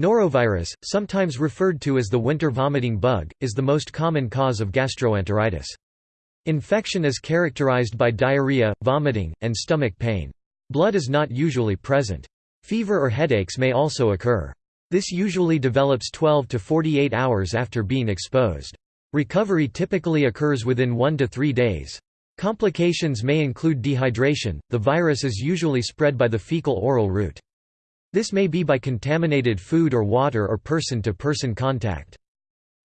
Norovirus, sometimes referred to as the winter vomiting bug, is the most common cause of gastroenteritis. Infection is characterized by diarrhea, vomiting, and stomach pain. Blood is not usually present. Fever or headaches may also occur. This usually develops 12 to 48 hours after being exposed. Recovery typically occurs within 1 to 3 days. Complications may include dehydration. The virus is usually spread by the fecal-oral route. This may be by contaminated food or water or person-to-person -person contact.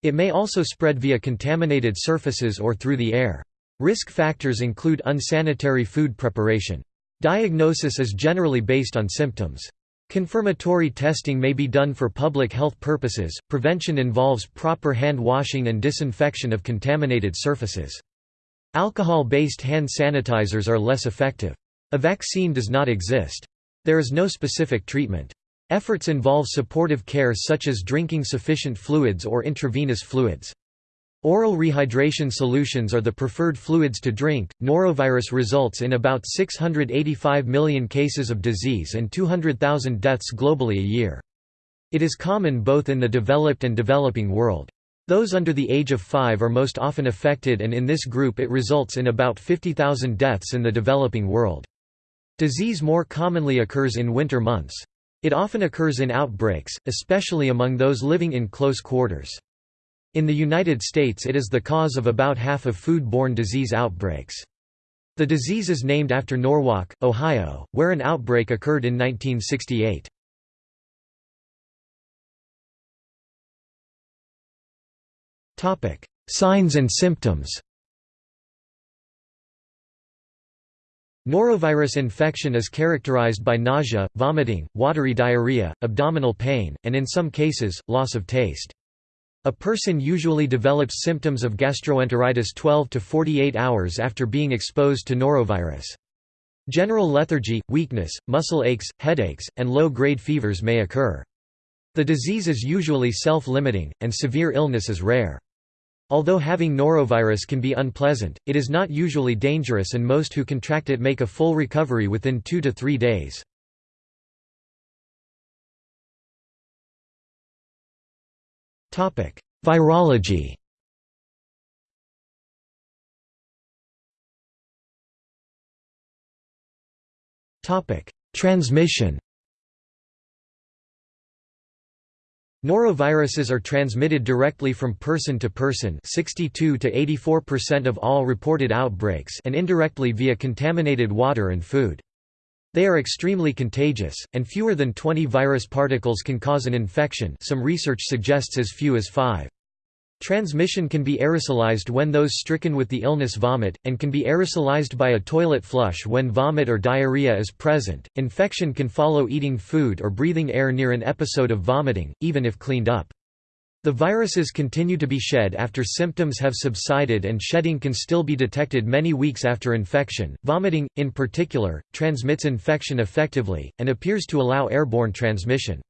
It may also spread via contaminated surfaces or through the air. Risk factors include unsanitary food preparation. Diagnosis is generally based on symptoms. Confirmatory testing may be done for public health purposes. Prevention involves proper hand washing and disinfection of contaminated surfaces. Alcohol-based hand sanitizers are less effective. A vaccine does not exist. There is no specific treatment. Efforts involve supportive care such as drinking sufficient fluids or intravenous fluids. Oral rehydration solutions are the preferred fluids to drink. Norovirus results in about 685 million cases of disease and 200,000 deaths globally a year. It is common both in the developed and developing world. Those under the age of 5 are most often affected and in this group it results in about 50,000 deaths in the developing world. Disease more commonly occurs in winter months. It often occurs in outbreaks, especially among those living in close quarters. In the United States it is the cause of about half of food-borne disease outbreaks. The disease is named after Norwalk, Ohio, where an outbreak occurred in 1968. Signs and symptoms Norovirus infection is characterized by nausea, vomiting, watery diarrhea, abdominal pain, and in some cases, loss of taste. A person usually develops symptoms of gastroenteritis 12 to 48 hours after being exposed to norovirus. General lethargy, weakness, muscle aches, headaches, and low-grade fevers may occur. The disease is usually self-limiting, and severe illness is rare. Although having norovirus can be unpleasant, it is not usually dangerous and most who contract it make a full recovery within two to three days. Virology Transmission Noroviruses are transmitted directly from person to person 62 to 84% of all reported outbreaks and indirectly via contaminated water and food. They are extremely contagious, and fewer than 20 virus particles can cause an infection some research suggests as few as 5. Transmission can be aerosolized when those stricken with the illness vomit, and can be aerosolized by a toilet flush when vomit or diarrhea is present. Infection can follow eating food or breathing air near an episode of vomiting, even if cleaned up. The viruses continue to be shed after symptoms have subsided and shedding can still be detected many weeks after infection. Vomiting, in particular, transmits infection effectively, and appears to allow airborne transmission.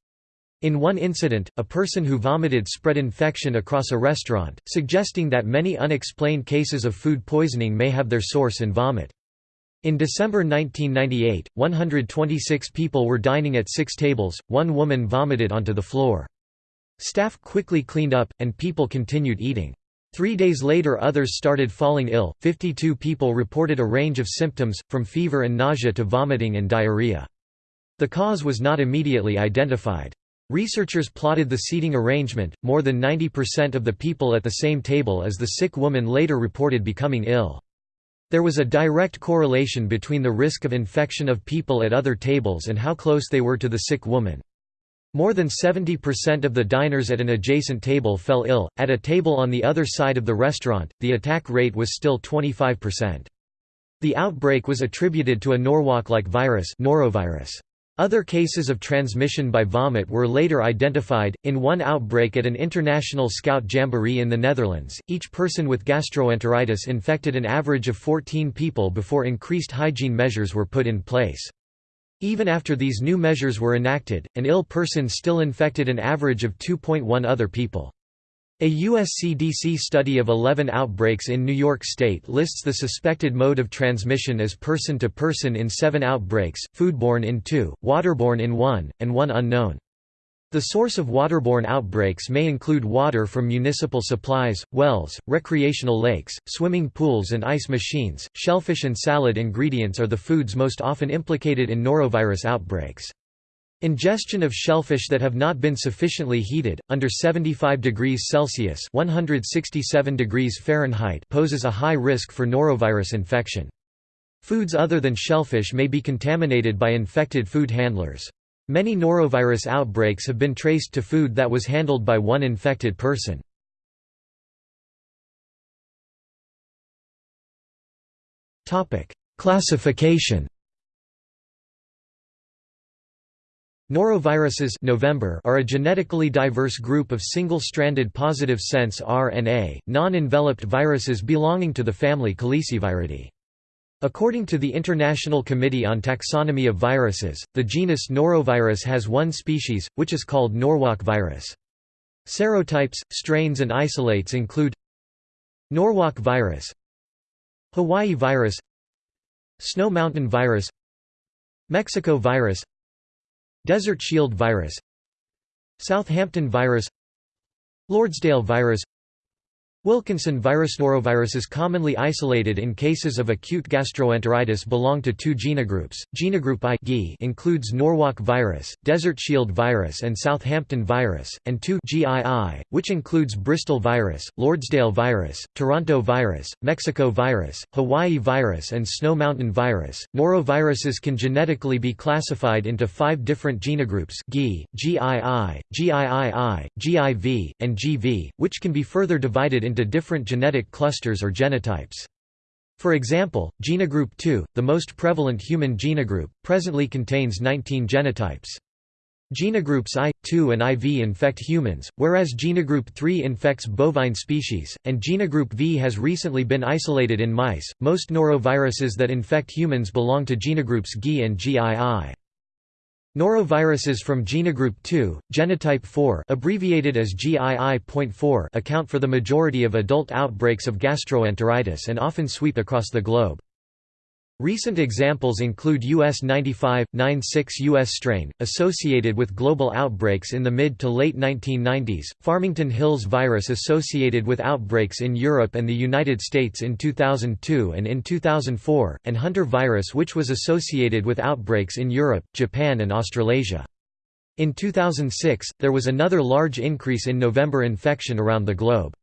In one incident, a person who vomited spread infection across a restaurant, suggesting that many unexplained cases of food poisoning may have their source in vomit. In December 1998, 126 people were dining at six tables, one woman vomited onto the floor. Staff quickly cleaned up, and people continued eating. Three days later others started falling ill, 52 people reported a range of symptoms, from fever and nausea to vomiting and diarrhea. The cause was not immediately identified. Researchers plotted the seating arrangement, more than 90% of the people at the same table as the sick woman later reported becoming ill. There was a direct correlation between the risk of infection of people at other tables and how close they were to the sick woman. More than 70% of the diners at an adjacent table fell ill. At a table on the other side of the restaurant, the attack rate was still 25%. The outbreak was attributed to a Norwalk-like virus, norovirus. Other cases of transmission by vomit were later identified. In one outbreak at an international scout jamboree in the Netherlands, each person with gastroenteritis infected an average of 14 people before increased hygiene measures were put in place. Even after these new measures were enacted, an ill person still infected an average of 2.1 other people. A USCDC study of 11 outbreaks in New York State lists the suspected mode of transmission as person-to-person -person in seven outbreaks, foodborne in two, waterborne in one, and one unknown. The source of waterborne outbreaks may include water from municipal supplies, wells, recreational lakes, swimming pools and ice machines. Shellfish and salad ingredients are the foods most often implicated in norovirus outbreaks. Ingestion of shellfish that have not been sufficiently heated, under 75 degrees Celsius 167 degrees Fahrenheit poses a high risk for norovirus infection. Foods other than shellfish may be contaminated by infected food handlers. Many norovirus outbreaks have been traced to food that was handled by one infected person. Classification Noroviruses November are a genetically diverse group of single-stranded positive sense RNA, non-enveloped viruses belonging to the family Caliciviridae. According to the International Committee on Taxonomy of Viruses, the genus Norovirus has one species, which is called Norwalk virus. Serotypes, strains and isolates include Norwalk virus Hawaii virus Snow Mountain virus Mexico virus Desert Shield virus Southampton virus Lordsdale virus Wilkinson virus Noroviruses commonly isolated in cases of acute gastroenteritis belong to two genogroups. Genogroup I includes Norwalk virus, Desert Shield virus and Southampton virus, and 2 GII, which includes Bristol virus, Lordsdale virus, Toronto virus, Mexico virus, Hawaii virus and Snow Mountain virus. Noroviruses can genetically be classified into five different genogroups GI, GII, GIII, GIV, and GV, which can be further divided into into different genetic clusters or genotypes. For example, genogroup II, the most prevalent human genogroup, presently contains 19 genotypes. Genogroups I, II and IV infect humans, whereas genogroup III infects bovine species, and genogroup V has recently been isolated in mice. Most noroviruses that infect humans belong to genogroups GI and GII. Noroviruses from genogroup 2, genotype 4 abbreviated as GII.4 account for the majority of adult outbreaks of gastroenteritis and often sweep across the globe. Recent examples include US 95, 96 US strain, associated with global outbreaks in the mid to late 1990s, Farmington Hills virus associated with outbreaks in Europe and the United States in 2002 and in 2004, and Hunter virus which was associated with outbreaks in Europe, Japan and Australasia. In 2006, there was another large increase in November infection around the globe.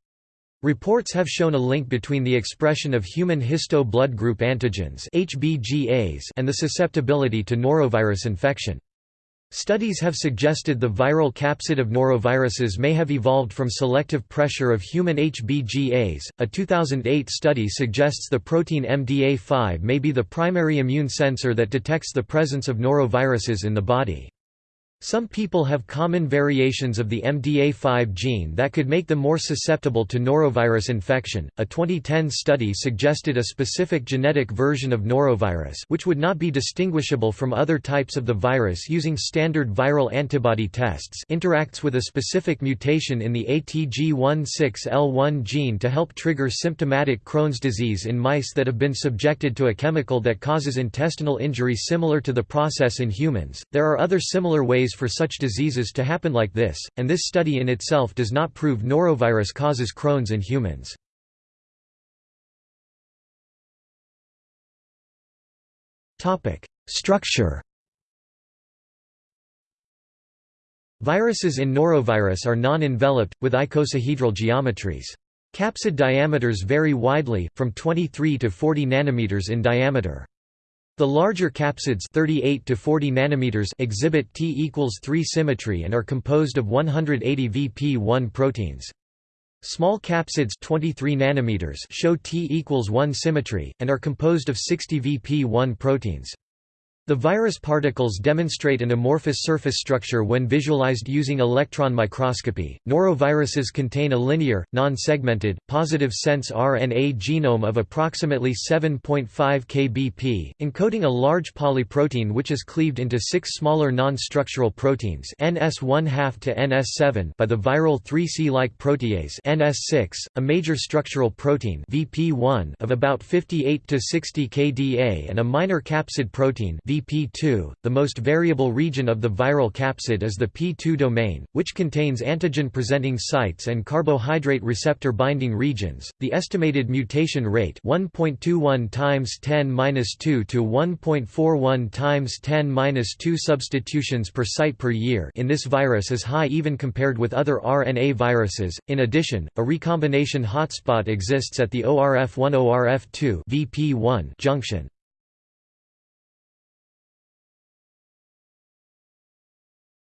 Reports have shown a link between the expression of human histo blood group antigens and the susceptibility to norovirus infection. Studies have suggested the viral capsid of noroviruses may have evolved from selective pressure of human HBGAs. A 2008 study suggests the protein MDA5 may be the primary immune sensor that detects the presence of noroviruses in the body. Some people have common variations of the MDA5 gene that could make them more susceptible to norovirus infection. A 2010 study suggested a specific genetic version of norovirus, which would not be distinguishable from other types of the virus using standard viral antibody tests, interacts with a specific mutation in the ATG16L1 gene to help trigger symptomatic Crohn's disease in mice that have been subjected to a chemical that causes intestinal injury similar to the process in humans. There are other similar ways for such diseases to happen like this, and this study in itself does not prove norovirus causes Crohn's in humans. Structure Viruses in norovirus are non-enveloped, with icosahedral geometries. Capsid diameters vary widely, from 23 to 40 nanometers in diameter. The larger capsids 38 to 40 nanometers exhibit T equals 3 symmetry and are composed of 180 VP1 proteins. Small capsids 23 nanometers show T equals 1 symmetry, and are composed of 60 VP1 proteins. The virus particles demonstrate an amorphous surface structure when visualized using electron microscopy. Noroviruses contain a linear, non-segmented, positive sense RNA genome of approximately 7.5 kbp, encoding a large polyprotein which is cleaved into six smaller non-structural proteins NS1/2 to NS7 by the viral 3C-like protease NS6, a major structural protein VP1 of about 58 to 60 kDa and a minor capsid protein VP2. The most variable region of the viral capsid is the P2 domain, which contains antigen-presenting sites and carbohydrate receptor binding regions. The estimated mutation rate 1.21 times 10^-2 to 1.41 times 10^-2 substitutions per site per year in this virus is high even compared with other RNA viruses. In addition, a recombination hotspot exists at the ORF1-ORF2 VP1 junction.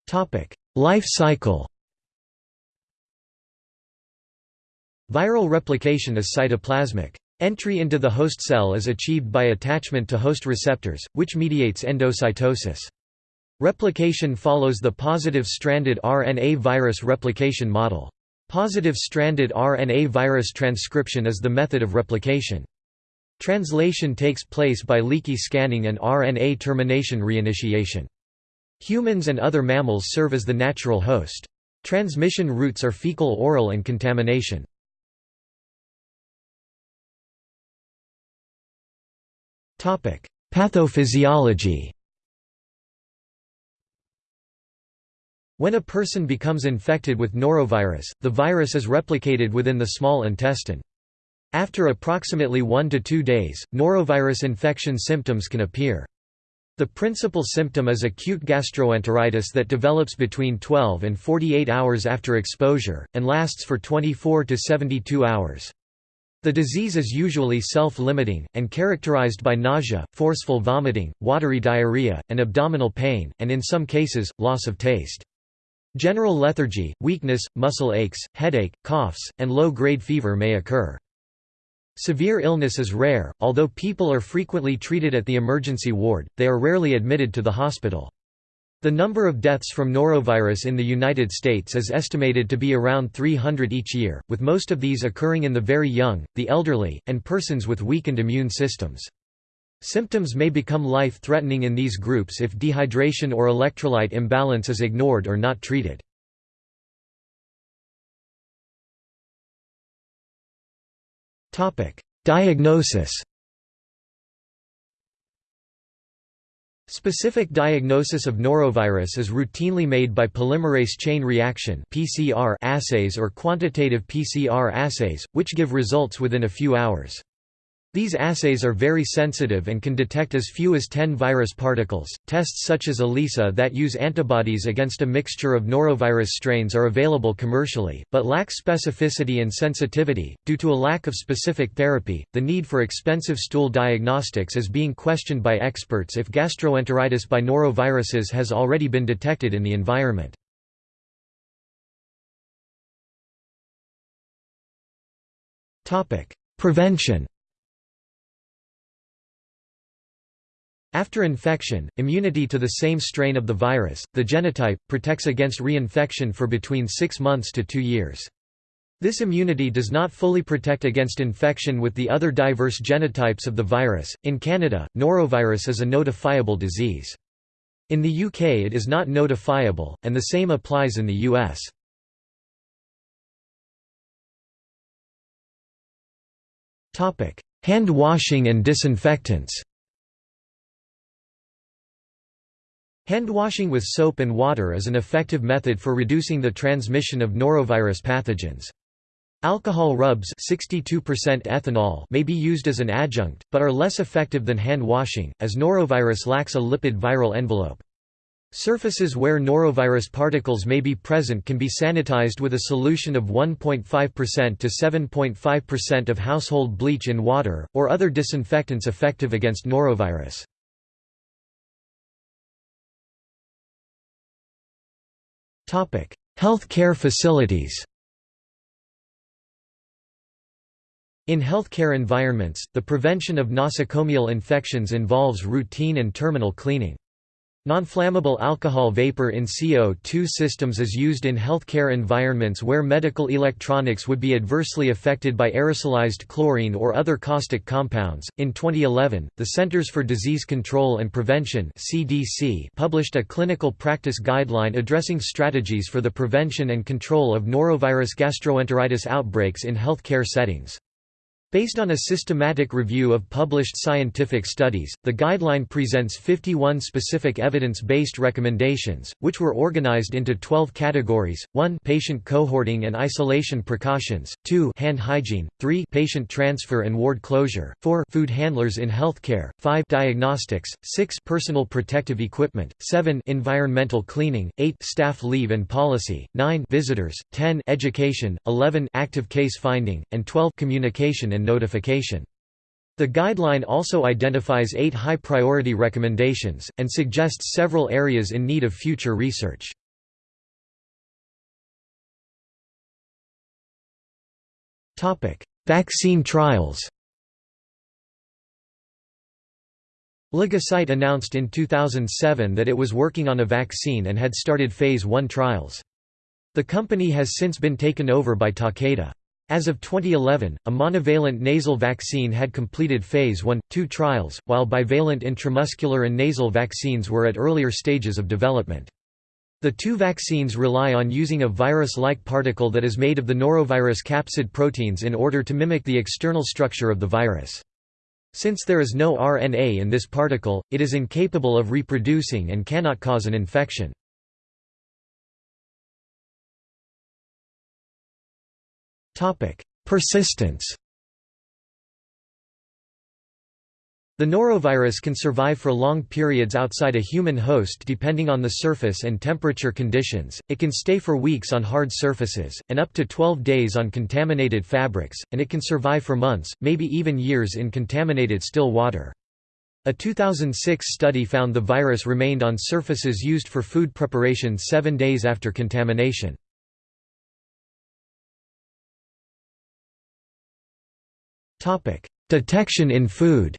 Topic: Life cycle. Viral replication is cytoplasmic. Entry into the host cell is achieved by attachment to host receptors, which mediates endocytosis. Replication follows the positive stranded RNA virus replication model. Positive stranded RNA virus transcription is the method of replication. Translation takes place by leaky scanning and RNA termination reinitiation. Humans and other mammals serve as the natural host. Transmission routes are fecal-oral and contamination. Pathophysiology When a person becomes infected with norovirus, the virus is replicated within the small intestine. After approximately 1 to 2 days, norovirus infection symptoms can appear. The principal symptom is acute gastroenteritis that develops between 12 and 48 hours after exposure, and lasts for 24 to 72 hours. The disease is usually self-limiting, and characterized by nausea, forceful vomiting, watery diarrhea, and abdominal pain, and in some cases, loss of taste. General lethargy, weakness, muscle aches, headache, coughs, and low-grade fever may occur. Severe illness is rare, although people are frequently treated at the emergency ward, they are rarely admitted to the hospital. The number of deaths from norovirus in the United States is estimated to be around 300 each year, with most of these occurring in the very young, the elderly, and persons with weakened immune systems. Symptoms may become life-threatening in these groups if dehydration or electrolyte imbalance is ignored or not treated. Diagnosis Specific diagnosis of norovirus is routinely made by polymerase chain reaction (PCR) assays or quantitative PCR assays, which give results within a few hours. These assays are very sensitive and can detect as few as 10 virus particles. Tests such as ELISA that use antibodies against a mixture of norovirus strains are available commercially, but lack specificity and sensitivity. Due to a lack of specific therapy, the need for expensive stool diagnostics is being questioned by experts if gastroenteritis by noroviruses has already been detected in the environment. Prevention After infection, immunity to the same strain of the virus, the genotype, protects against reinfection for between 6 months to 2 years. This immunity does not fully protect against infection with the other diverse genotypes of the virus. In Canada, norovirus is a notifiable disease. In the UK it is not notifiable, and the same applies in the US. Hand washing and disinfectants Hand washing with soap and water is an effective method for reducing the transmission of norovirus pathogens. Alcohol rubs 62% ethanol may be used as an adjunct, but are less effective than hand washing, as norovirus lacks a lipid viral envelope. Surfaces where norovirus particles may be present can be sanitized with a solution of 1.5% to 7.5% of household bleach in water, or other disinfectants effective against norovirus. Health care facilities In healthcare environments, the prevention of nosocomial infections involves routine and terminal cleaning. Nonflammable alcohol vapor in CO2 systems is used in healthcare environments where medical electronics would be adversely affected by aerosolized chlorine or other caustic compounds. In 2011, the Centers for Disease Control and Prevention (CDC) published a clinical practice guideline addressing strategies for the prevention and control of norovirus gastroenteritis outbreaks in healthcare settings. Based on a systematic review of published scientific studies, the guideline presents 51 specific evidence-based recommendations, which were organized into 12 categories, 1 patient cohorting and isolation precautions, 2 hand hygiene, 3 patient transfer and ward closure, 4 food handlers in healthcare, 5 diagnostics, 6 personal protective equipment, 7 environmental cleaning, 8 staff leave and policy, 9 visitors, 10 education, 11 active case finding, and 12 communication and notification. The guideline also identifies eight high-priority recommendations, and suggests several areas in need of future research. Vaccine trials LigoCyte announced in 2007 that it was working on a vaccine and had started Phase 1 trials. The company has since been taken over by Takeda. As of 2011, a monovalent nasal vaccine had completed Phase 1-2 trials, while bivalent intramuscular and nasal vaccines were at earlier stages of development. The two vaccines rely on using a virus-like particle that is made of the norovirus capsid proteins in order to mimic the external structure of the virus. Since there is no RNA in this particle, it is incapable of reproducing and cannot cause an infection. Persistence The norovirus can survive for long periods outside a human host depending on the surface and temperature conditions, it can stay for weeks on hard surfaces, and up to 12 days on contaminated fabrics, and it can survive for months, maybe even years in contaminated still water. A 2006 study found the virus remained on surfaces used for food preparation seven days after contamination. Detection in food.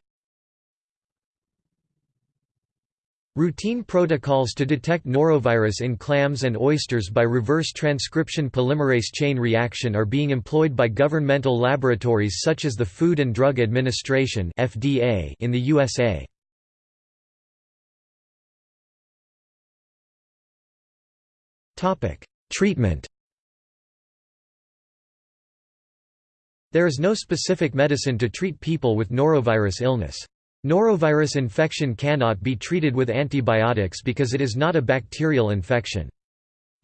Routine protocols to detect norovirus in clams and oysters by reverse transcription polymerase chain reaction are being employed by governmental laboratories such as the Food and Drug Administration (FDA) in the USA. Topic: Treatment There is no specific medicine to treat people with norovirus illness. Norovirus infection cannot be treated with antibiotics because it is not a bacterial infection.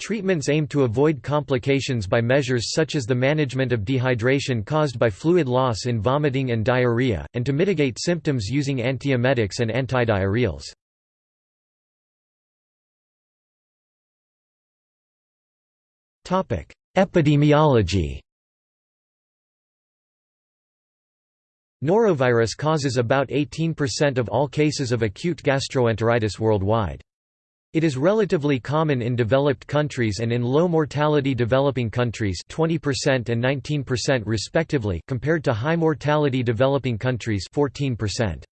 Treatments aim to avoid complications by measures such as the management of dehydration caused by fluid loss in vomiting and diarrhea, and to mitigate symptoms using antiemetics and antidiarrheals. Epidemiology Norovirus causes about 18% of all cases of acute gastroenteritis worldwide. It is relatively common in developed countries and in low-mortality developing countries 20% and 19% respectively compared to high-mortality developing countries 14%.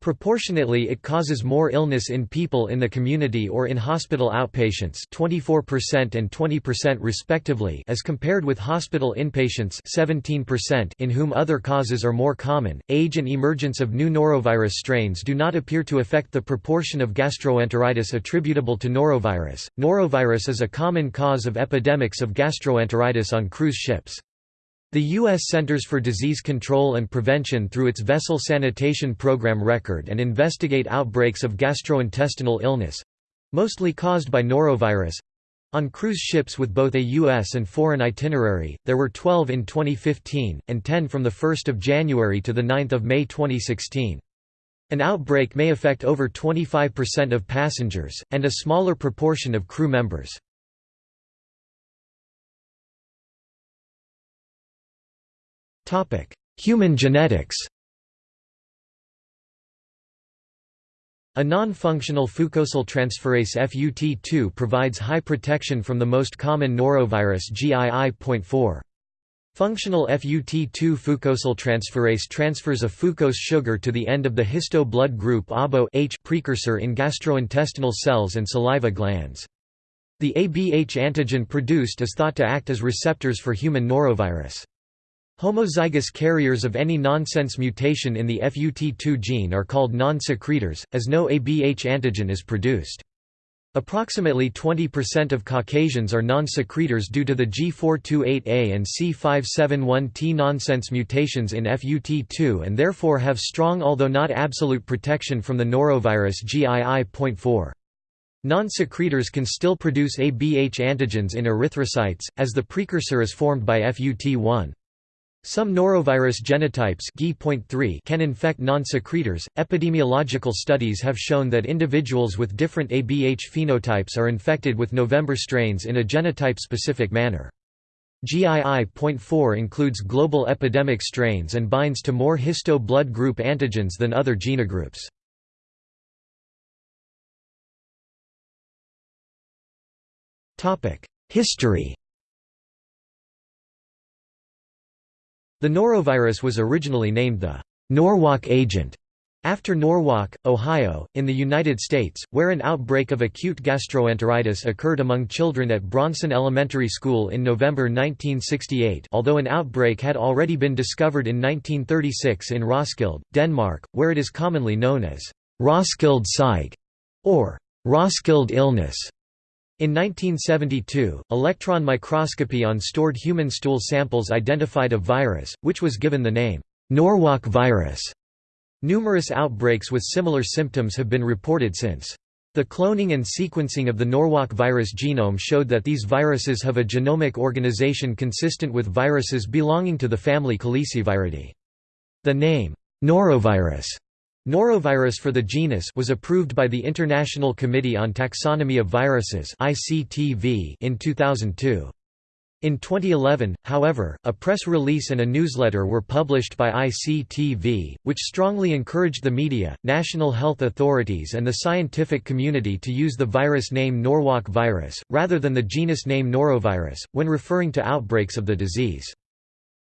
Proportionately it causes more illness in people in the community or in hospital outpatients 24% and 20% respectively as compared with hospital inpatients 17% in whom other causes are more common. Age and emergence of new norovirus strains do not appear to affect the proportion of gastroenteritis attributable to norovirus. Norovirus is a common cause of epidemics of gastroenteritis on cruise ships. The U.S. Centers for Disease Control and Prevention through its Vessel Sanitation Program record and investigate outbreaks of gastrointestinal illness—mostly caused by norovirus. On cruise ships with both a U.S. and foreign itinerary, there were 12 in 2015, and 10 from 1 January to 9 May 2016. An outbreak may affect over 25% of passengers, and a smaller proportion of crew members. Human genetics A non-functional fucosyl transferase FUT2 provides high protection from the most common norovirus GII.4. Functional FUT2 fucosyl transferase transfers a fucose sugar to the end of the histo blood group ABO precursor in gastrointestinal cells and saliva glands. The ABH antigen produced is thought to act as receptors for human norovirus. Homozygous carriers of any nonsense mutation in the FUT2 gene are called non-secretors, as no ABH antigen is produced. Approximately 20% of Caucasians are non-secretors due to the G428A and C571T nonsense mutations in FUT2 and therefore have strong although not absolute protection from the norovirus GII.4. Non-secretors can still produce ABH antigens in erythrocytes, as the precursor is formed by FUT1. Some norovirus genotypes can infect non-secretors. Epidemiological studies have shown that individuals with different ABH phenotypes are infected with November strains in a genotype-specific manner. GII.4 includes global epidemic strains and binds to more histo blood group antigens than other genogroups. History The norovirus was originally named the Norwalk agent after Norwalk, Ohio, in the United States, where an outbreak of acute gastroenteritis occurred among children at Bronson Elementary School in November 1968 although an outbreak had already been discovered in 1936 in Roskilde, Denmark, where it is commonly known as Roskilde Syke or Roskilde illness. In 1972, electron microscopy on stored human stool samples identified a virus, which was given the name Norwalk virus. Numerous outbreaks with similar symptoms have been reported since. The cloning and sequencing of the Norwalk virus genome showed that these viruses have a genomic organization consistent with viruses belonging to the family Caliciviridae. The name, norovirus, Norovirus for the genus was approved by the International Committee on Taxonomy of Viruses in 2002. In 2011, however, a press release and a newsletter were published by ICTV, which strongly encouraged the media, national health authorities and the scientific community to use the virus name Norwalk virus, rather than the genus name Norovirus, when referring to outbreaks of the disease.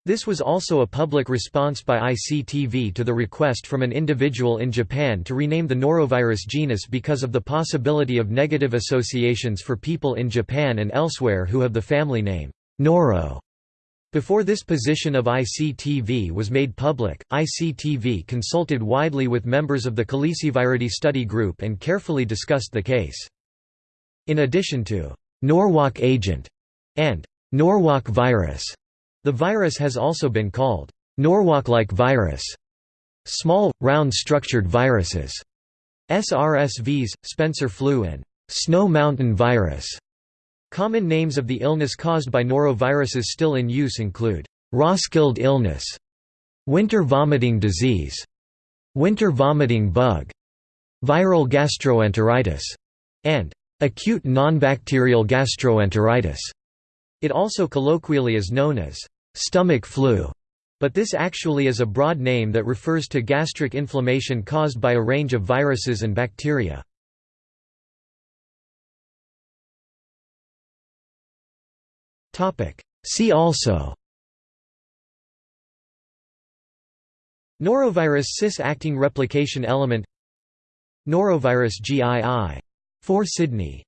This was also a public response by ICTV to the request from an individual in Japan to rename the norovirus genus because of the possibility of negative associations for people in Japan and elsewhere who have the family name, Noro. Before this position of ICTV was made public, ICTV consulted widely with members of the Caliciviridae study group and carefully discussed the case. In addition to Norwalk agent and Norwalk virus, the virus has also been called Norwalk-like virus, small, round-structured viruses, SRSVs, Spencer flu and Snow Mountain virus. Common names of the illness caused by noroviruses still in use include Roskilde illness, winter vomiting disease, winter vomiting bug, viral gastroenteritis, and acute nonbacterial gastroenteritis. It also colloquially is known as stomach flu, but this actually is a broad name that refers to gastric inflammation caused by a range of viruses and bacteria. See also Norovirus cis-acting replication element Norovirus GII. 4 Sydney